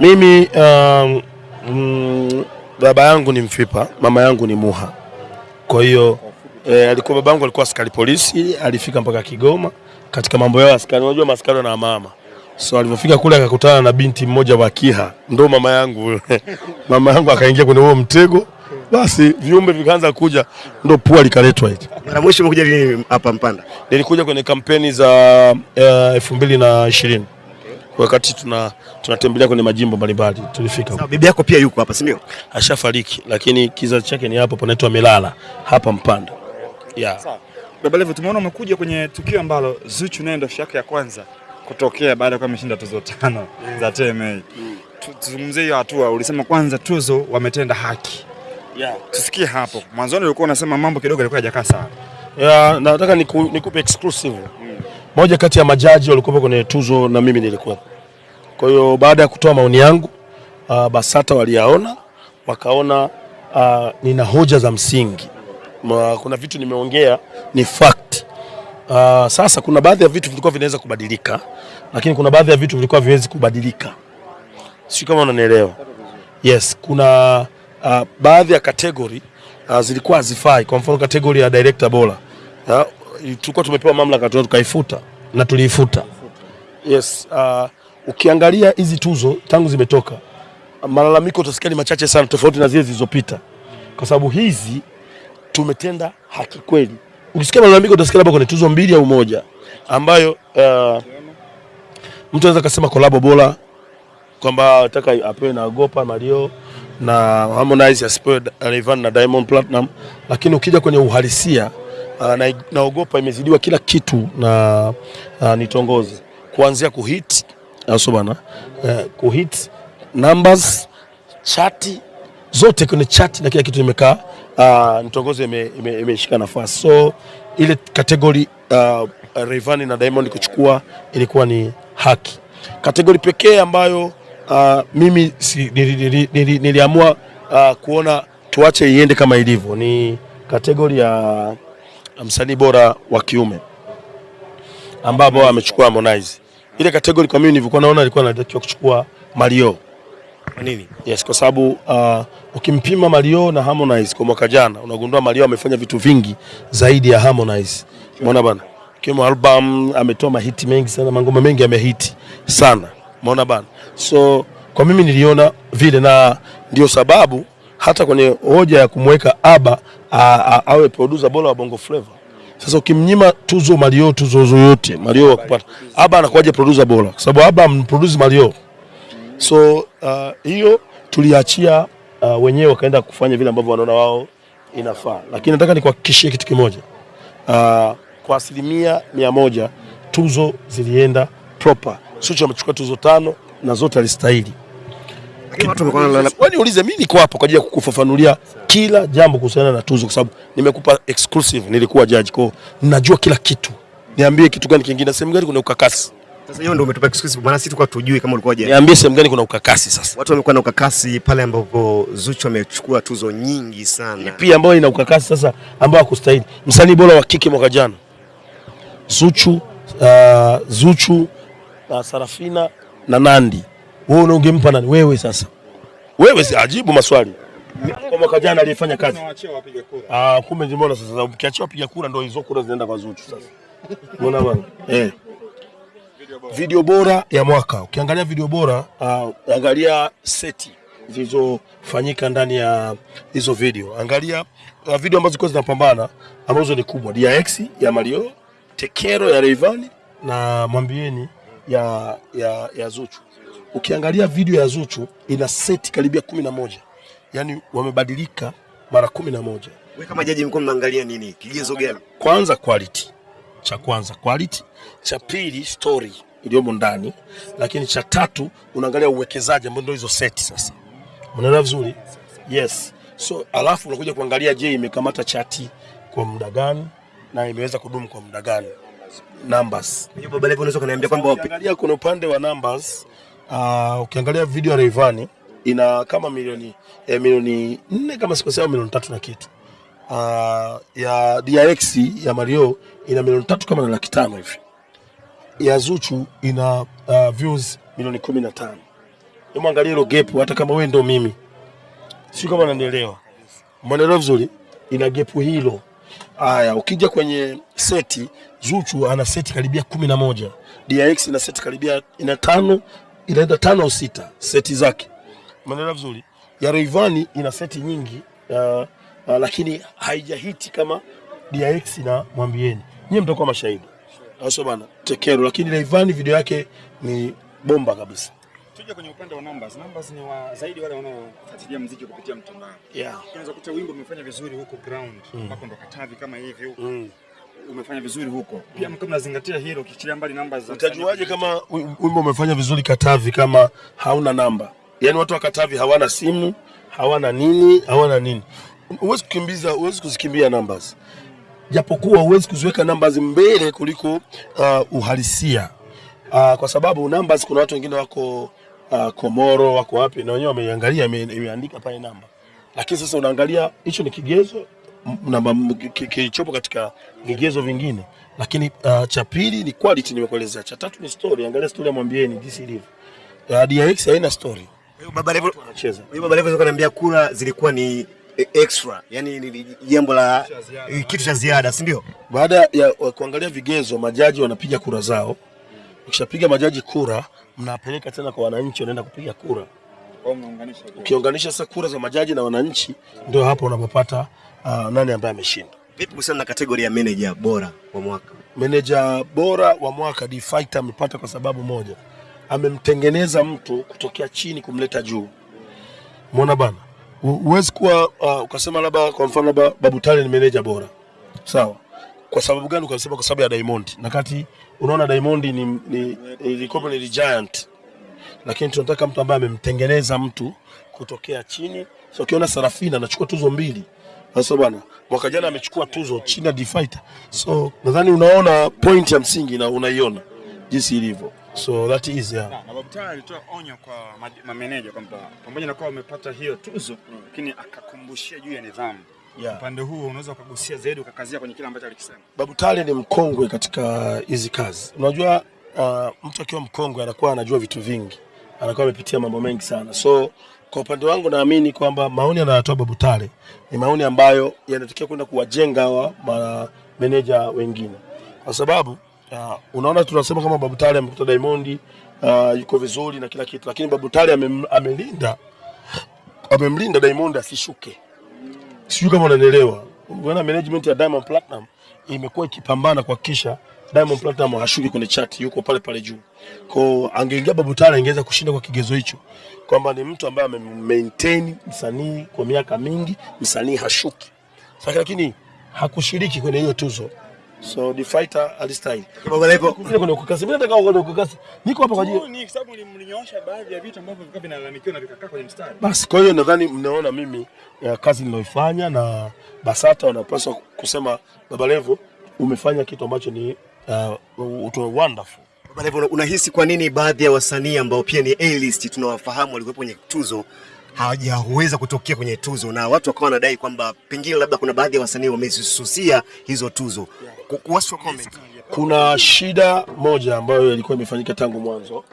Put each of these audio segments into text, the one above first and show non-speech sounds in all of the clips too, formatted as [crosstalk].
Mimi um, mm, baba yangu ni Mfipa, mama yangu ni Muha. Kwa hiyo eh, alikuwa baba yangu alikuwa askari polisi, alifika mpaka Kigoma katika mambo yao askari. Unajua maskari na mama, so alivyofika kule akakutana na binti mmoja wa Kiha, ndo mama yangu [laughs] mama yangu akaingia kwenye huo mtego, basi viumbe vikaanza kuja, ndo pua likaletwa hicho. Mara mwisho umekuja lini hapa Mpanda? Nilikuja kwenye kampeni za elfu mbili na ishirini wakati tuna tunatembelea kwenye majimbo mbalimbali tulifika Sawa, bibi yako pia yuko hapa si ndio? ashafariki, lakini kizazi chake ni hapo panaitwa Milala hapa Mpanda. Yeah. Baba Levo, tumeona umekuja kwenye tukio ambalo Zuchu naye ndo shaka ya kwanza kutokea baada ya kuwa ameshinda tuzo tano mm. za TMA. Mm. Tuzungumzie hiyo hatua, ulisema kwanza tuzo wametenda haki. Yeah. Tusikie hapo. Mwanzoni ulikuwa unasema mambo kidogo yalikuwa hajakaa sawa. Yeah, nataka niku, nikupe exclusive. Moja kati ya majaji walikuwa kwenye tuzo na mimi nilikuwa. Kwa hiyo baada ya kutoa maoni yangu uh, BASATA waliyaona wakaona uh, nina hoja za msingi. Ma, kuna vitu nimeongea ni fact. Uh, sasa kuna baadhi ya vitu vilikuwa vinaweza kubadilika, lakini kuna baadhi ya vitu vilikuwa viwezi kubadilika. Sio kama unanielewa. Yes, kuna uh, baadhi ya category uh, zilikuwa hazifai. Kwa mfano category ya director bora uh, tulikuwa tumepewa mamlaka tu tukaifuta na tuliifuta. Yes, uh, ukiangalia hizi tuzo tangu zimetoka, malalamiko utasikia ni machache sana, tofauti na zile zilizopita, kwa sababu hizi tumetenda haki kweli. Ukisikia malalamiko utasikia labda kwenye tuzo mbili au moja ambayo uh, mtu anaweza kusema kolabo bora kwamba nataka apewe na Gopa Mario na Harmonize asipewe Rayvanny na Diamond Platinum, lakini ukija kwenye uhalisia uh, na, na imezidiwa kila kitu na uh, nitongoze kuanzia kuhit au bana uh, kuhit numbers chati zote kwenye chati na kila kitu imekaa uh, nitongoze imeshika ime, ime nafasi. So ile kategori uh, Rayvanny na Diamond kuchukua ilikuwa ni haki. Kategori pekee ambayo uh, mimi si, nili, nili, nili, niliamua uh, kuona tuache iende kama ilivyo ni kategori ya msanii bora wa kiume ambapo amechukua Harmonize. Ile kategori kwa mimi nilivyokuwa naona alikuwa anatakiwa kuchukua Mario. Kwa nini? Yes, kwa sababu uh, ukimpima Mario na Harmonize kwa mwaka jana unagundua Mario amefanya vitu vingi zaidi ya Harmonize. Umeona bana? Kimo album ametoa mahiti mengi sana, mangoma mengi amehiti sana. Umeona bana? So kwa mimi niliona vile na ndio sababu hata kwenye hoja ya kumweka Aba awe producer bora wa Bongo Flava. Sasa ukimnyima tuzo Mario tuzo zoyote Mario wa kupata Aba anakuwaje producer bora? Kwa sababu Aba amproduce Mario. So hiyo uh, hiyo tuliachia uh, wenyewe wakaenda kufanya vile ambavyo wanaona wao inafaa, lakini nataka nikuhakikishie kitu kimoja uh, kwa asilimia mia moja tuzo zilienda proper. Zuchu amechukua tuzo tano na zote alistahili. Lakini watu wamekuwa wanalala- Wewe niulize, mimi niko hapa kwa ajili ya kukufafanulia kila jambo kuhusiana na tuzo, kwa sababu nimekupa exclusive, nilikuwa judge, kwa najua ninajua kila kitu. Niambie kitu gani kingine, sehemu gani kuna ukakasi? Sasa hiyo ndio umetupa exclusive maana sisi tulikuwa tujui kama ulikuwa je. Niambie sehemu gani kuna ukakasi sasa. Watu wamekuwa na ukakasi pale ambapo Zuchu amechukua tuzo nyingi sana. pia ambayo ina ukakasi sasa, ambao hakustahili. Msanii bora wa kike mwaka jana Zuchu, uh, Zuchu uh, Sarafina na Nandi. Wewe ungempa nani? Wewe sasa, wewe si ajibu maswali kwa mwaka jana aliyefanya kazi. Ah, kumbe mbona sasa, ukiachia wapiga kura ndio hizo kura zinaenda kwa Zuchu sasa. Unaona bwana? Eh. Video bora ya mwaka. Ukiangalia video bora, uh, angalia seti zilizofanyika ndani ya hizo video. Angalia uh, video ambazo zilikuwa zinapambana ambazo ni kubwa. DX ya Mario, Tekero ya Rayvanny na Mwambieni ya, ya, ya Zuchu. Ukiangalia video ya Zuchu ina seti karibia kumi na moja. Yaani wamebadilika mara kumi na moja. Wewe kama jaji mkuu mnaangalia nini? Kigezo gani? Kwanza quality, cha kwanza quality, cha pili story iliyomo ndani, lakini cha tatu unaangalia uwekezaji ambao ndio hizo seti sasa. Unaelewa vizuri? Yes. So alafu unakuja kuangalia, je, imekamata chati kwa muda gani na imeweza kudumu kwa muda gani? Numbers. Hiyo baba Levo unaweza kuniambia kwamba wapi? Angalia kuna upande wa numbers uh, ukiangalia video ya Rayvanny ina kama milioni eh, milioni nne kama sikosea, milioni tatu na kitu. Uh, ya DRX ya Mario ina milioni tatu kama na laki tano hivi. Ya Zuchu ina uh, views milioni kumi na tano. hebu angalia hilo gap, hata kama wewe ndo mimi, sio kama unanielewa, umeelewa vizuri, ina gap hilo. Haya, ukija kwenye seti, Zuchu ana seti karibia kumi na moja, DRX ina seti karibia ina tano, inaenda tano au sita seti zake, umeelewa vizuri. Ya Rayvanny ina seti nyingi uh, uh, lakini haijahiti kama DX na mwambieni, nyie mtakuwa mashahidi, au bana? Tekero, lakini Rayvanny video yake ni bomba kabisa. Tuje kwenye upande wa numbers. Numbers ni wa zaidi wale wanaofuatilia muziki kupitia mtandao. Yeah. Unaweza kuta wimbo umefanya vizuri huko ground, ambapo ndo Katavi kama hivi. Mm. Umefanya vizuri huko. Pia kama nazingatia hilo ukichilia mbali namba za Utajuaje kama wimbo umefanya vizuri Katavi kama hauna namba? Yaani watu wa Katavi hawana simu, hawana nini, hawana nini. Huwezi kukimbiza, huwezi kuzikimbia numbers. Japokuwa huwezi kuziweka numbers mbele kuliko uh, uhalisia. Uh, kwa sababu numbers kuna watu wengine wako uh, Komoro, wako wapi na wenyewe wameiangalia ime- imeandika pale namba. Lakini sasa unaangalia hicho ni kigezo kilichopo katika vigezo vingine, lakini uh, cha pili ni quality, nimekuelezea. Cha tatu ni story, angalia story ya mwambieni jinsi ilivyo. Uh, DRX haina story, Baba Levo, anacheza Baba Levo alikuwa ananiambia kura zilikuwa ni eh, extra, yani ni jambo la eh, kitu cha ziada, si ndio? baada ya kuangalia vigezo, majaji wanapiga kura zao. Ukishapiga majaji kura, mnapeleka tena kwa wananchi, wanaenda kupiga kura. Ukiunganisha sasa kura za majaji na wananchi, ndio hapo unapopata uh, nani ambaye ameshinda. Vipi kuhusiana na kategoria ya manager bora wa mwaka? Meneja bora wa mwaka D Fighter amepata kwa sababu moja, amemtengeneza mtu kutokea chini kumleta juu. Umeona bana, Hu- huwezi kuwa uh, ukasema labda kwa mfano labda Babu Tale ni meneja bora, sawa. Kwa sababu gani ukasema? Kwa sababu ya Diamond, na kati unaona Diamond ni, ni, ilikuwa ni giant, lakini tunataka mtu ambaye amemtengeneza mtu kutokea chini. So ukiona Sarafina anachukua tuzo mbili sasa bwana, mwaka jana amechukua tuzo chini ya D So nadhani unaona point ya msingi na unaiona jinsi ilivyo. So that is yeah. Na Babu Tale alitoa onyo kwa ma- mameneja kwamba pamoja na kuwa wamepata hiyo tuzo, lakini akakumbushia juu ya nidhamu. Yeah. Upande huo unaweza ukagusia zaidi ukakazia kwenye kile ambacho alikisema. Babu Tale ni mkongwe katika hizi kazi. Unajua uh, mtu akiwa mkongwe anakuwa anajua vitu vingi, anakuwa amepitia mambo mengi sana. So kwa upande wangu naamini kwamba maoni anayotoa Babu Tale ni maoni ambayo yanatakiwa kwenda kuwajenga hawa mameneja wengine, kwa sababu uh, unaona tunasema kama Babu Tale amekuta Diamond uh, yuko vizuri na kila kitu, lakini Babu Tale amem, amelinda amemlinda Diamond asishuke sijui kama unanielewa. Unaona management ya Diamond Platinum imekuwa ikipambana kuhakikisha Diamond Platinum hashuki kwenye chati, yuko pale pale juu. Kwa angeingia Babu Tale angeweza kushinda kwa kigezo hicho, kwamba ni mtu ambaye amemaintain msanii kwa miaka mingi, msanii hashuki. Sasa lakini hakushiriki kwenye hiyo tuzo. So the fighter alistyle. Baba Levo, Kuna kuna kukasi. Mimi nataka uone kukasi. Niko hapa kwa ajili Ni kwa sababu nilimnyoosha baadhi ya vitu ambavyo vilikuwa vinalalamikiwa na vikakaa kwenye mstari. Basi kwa hiyo nadhani mnaona mimi ya kazi niliyoifanya na Basata wanapaswa kusema Baba Levo umefanya kitu ambacho ni uh, wonderful. Baba Levo, unahisi kwa nini baadhi ya wasanii ambao pia ni A-list tunawafahamu walikuwa kwenye tuzo hawajaweza kutokea kwenye tuzo na watu wakawa wanadai kwamba pengine labda kuna baadhi ya wasanii wamezisusia hizo tuzo. What's your comment? Kuna shida moja ambayo ilikuwa imefanyika tangu mwanzo.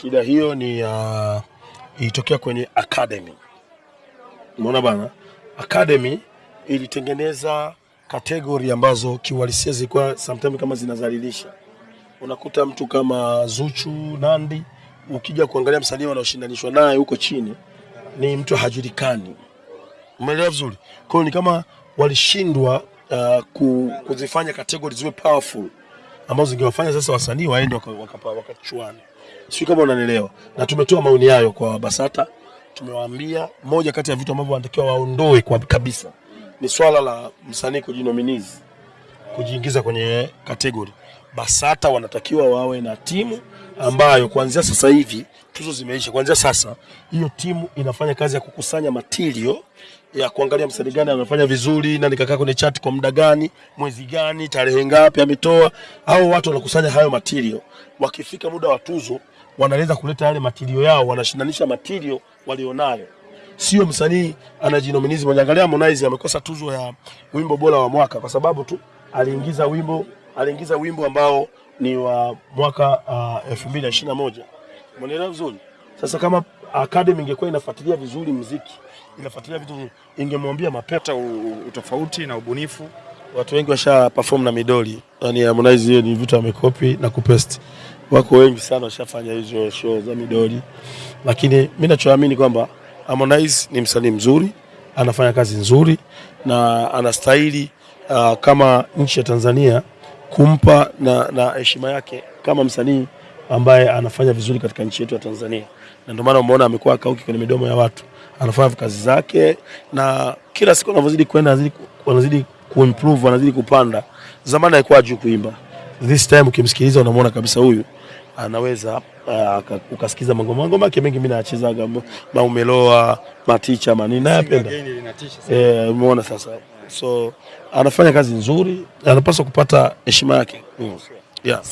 Shida hiyo ni uh, ilitokea kwenye academy. Umeona bana, academy ilitengeneza kategori ambazo kiuhalisia zilikuwa sometimes kama zinazalilisha. Unakuta mtu kama Zuchu, Nandi, ukija kuangalia msanii wanaoshindanishwa naye huko chini ni mtu hajulikani. Umeelewa vizuri? Kwa hiyo ni kama walishindwa uh, ku, kuzifanya kategori ziwe powerful ambazo zingewafanya sasa wasanii waende wakachuane waka, waka wakachuane. Sijui kama unanielewa. Na tumetoa maoni hayo kwa Basata, tumewaambia moja kati ya vitu ambavyo wanatakiwa waondoe kwa kabisa ni swala la msanii kujinominizi kujiingiza kwenye kategori. Basata wanatakiwa wawe na timu ambayo kuanzia sasa hivi tuzo zimeisha, kuanzia sasa hiyo timu inafanya kazi ya kukusanya matirio ya kuangalia msanii gani anafanya vizuri, nani kakaa kwenye chati kwa muda gani, mwezi gani, tarehe ngapi ametoa. au watu wanakusanya hayo matirio, wakifika muda wa tuzo wanaweza kuleta yale matirio yao, wanashindanisha matirio walionayo sio msanii anajinominizi mwenye. Angalia Harmonize amekosa tuzo ya wimbo bora wa mwaka kwa sababu tu aliingiza wimbo aliingiza wimbo ambao ni wa mwaka uh, 2021. Umeelewa vizuri? Sasa kama academy ingekuwa inafuatilia vizuri muziki, inafuatilia vitu, ingemwambia mapeta utofauti na ubunifu. Watu wengi washa perform na midoli, yani Harmonize, hiyo ni vitu amekopi na kupaste. Wako wengi sana washafanya hizo show za midoli, lakini mimi nachoamini kwamba Harmonize ni msanii mzuri, anafanya kazi nzuri na anastahili uh, kama nchi ya Tanzania kumpa na na heshima yake kama msanii ambaye anafanya vizuri katika nchi yetu ya Tanzania, na ndio maana umeona amekuwa akauki kwenye midomo ya watu, anafanya kazi zake, na kila siku anavyozidi kwenda anazidi kuimprove, anazidi kupanda. Zamani alikuwa juu kuimba, this time ukimsikiliza unamwona kabisa huyu anaweza uh, ukasikiza mangoma mangoma yake mengi, mimi naachezaga maumeloa maticha manini nayapenda. Eh, umeona sasa, so anafanya kazi nzuri, anapaswa kupata heshima yake. Mm. yeah.